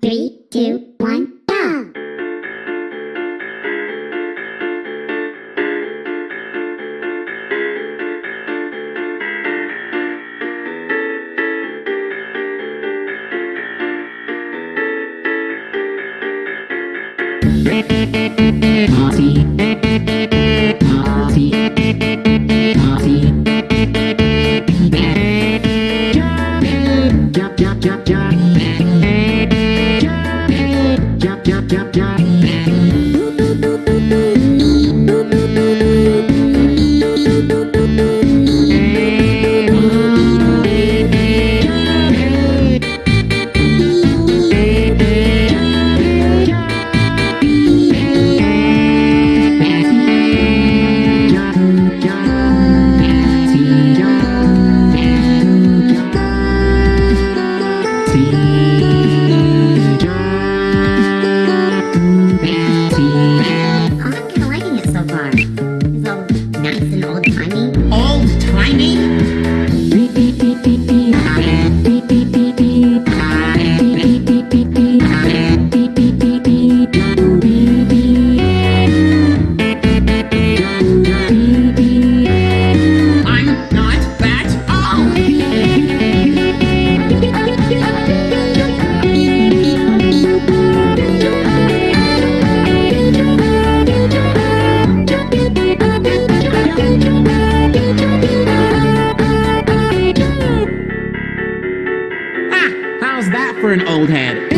Three, two, one, go! I'm How's that for an old head?